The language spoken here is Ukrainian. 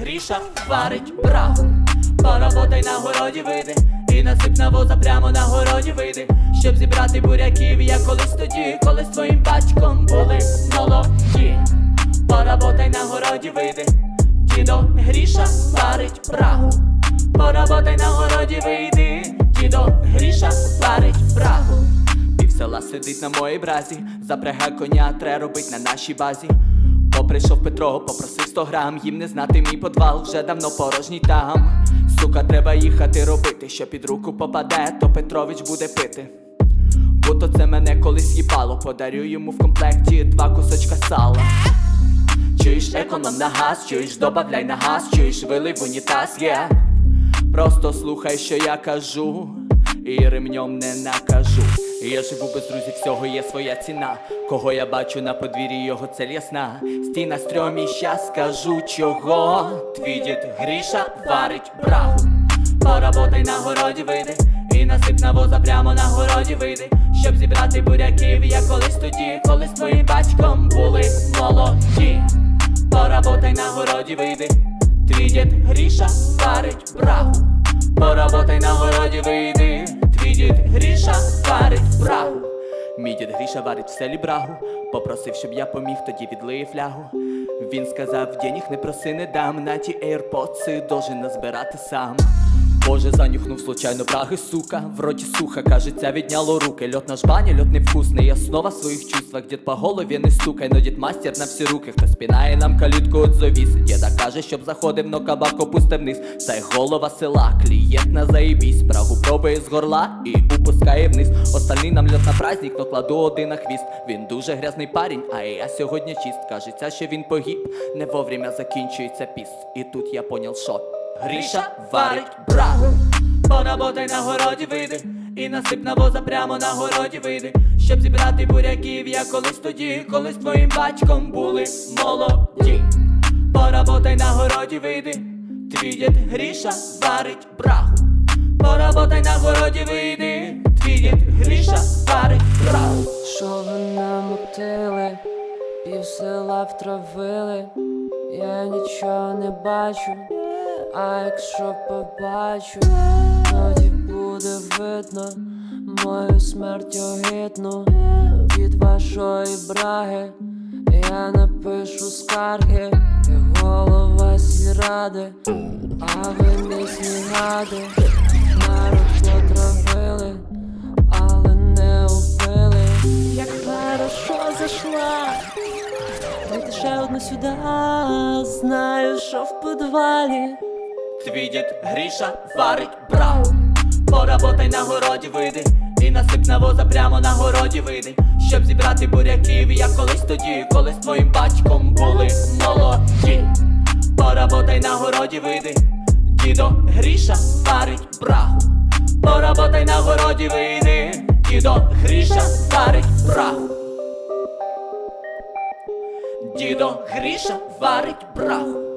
Гріша варить брагу Поработай на городі вийди І насип на воза прямо на городі вийди. Щоб зібрати буряків, я колись тоді, коли з твоїм батьком були молоді. Поработай на городі вийди. Дідо Гріша варить брагу Поработай на городі вийди. Дідо Гріша варить брагу Пів села сидить на моїй бразі. Запрягай коня, тре робить на нашій базі прийшов Петро, попросив 100 грам. Їм не знати мій подвал, вже давно порожній там. Сука, треба їхати робити, що під руку попаде, то Петрович буде пити. Будто це мене колись їбало, подарю йому в комплекті два кусочка сала. Чуєш економ на газ, чуєш, добавляй на газ, чуєш, вилив унітаз, є Просто слухай, що я кажу, і ремнем не накажу. Я живу без друзів, всього є своя ціна. Кого я бачу на подвір'ї, його цель ясна. Стій на стрьомі, щас скажу чого. Твій дід Гріша варить брагу. Поработай на городі вийди, і насип на воза прямо на городі вийди. Щоб зібрати буряків, я колись тоді, коли з твоїм батьком були молоді. Поработай на городі вийди. Твій дід Гріша варить брагу Поработай на городі вийди. Твій дід Гріша варить брагу. Мій дід Гріша варить в селі брагу. Попросив, щоб я поміг, тоді відлиє флягу. Він сказав, денег не проси, не дам На ті ейрпоци должен назбирати сам Боже, занюхнув случайно браги, сука? В роті суха, кажеться, відняло руки. Льот на жбані, льот невкусний Основа в своїх чувствах, дід по голові не стукай Но дід мастер на всі руки, хто спінає нам калітку от завіс. Діда каже, щоб заходив, но кабак опустив вниз Це голова села, клієнт на заєбісь Брагу пробує з горла і упускає вниз. Остальний нам льот на праздник, но кладу один на хвіст. Він дуже грязний парень, а я сьогодні чист. Кажеться, що він погиб, не вовремя закінчується піс. І тут я понял, що Гріша варить брагу Поработай на городі вийди І насип на воза прямо на городі вийди Щоб зібрати буряків, я колись тоді, коли з твоїм батьком були молоді. Поработай на городі вийди Твій дід Гріша варить брагу Поработай на городі вийди Твій дід Гріша варить брагу Що ви намутили, пів села втравили, я нічого не бачу, а якщо побачу, тоді буде видно мою смерть огидну від вашої браги. Я напишу скарги, я голова сільради, а ви місні гади, народ потравили, але не убили. Як хорошо зайшла, дайте ще одну сюди, знаю, що в підвалі. Твій дід Гріша варить брагу Поработай на городі вийди І насип на воза прямо на городі вийди Щоб зібрати буряків, я колись тоді, коли з твоїм батьком були молоді. Поработай на городі вийди Дідо Гріша варить брагу Поработай на городі вийди Дідо Гріша варить брагу Дідо Гріша варить брагу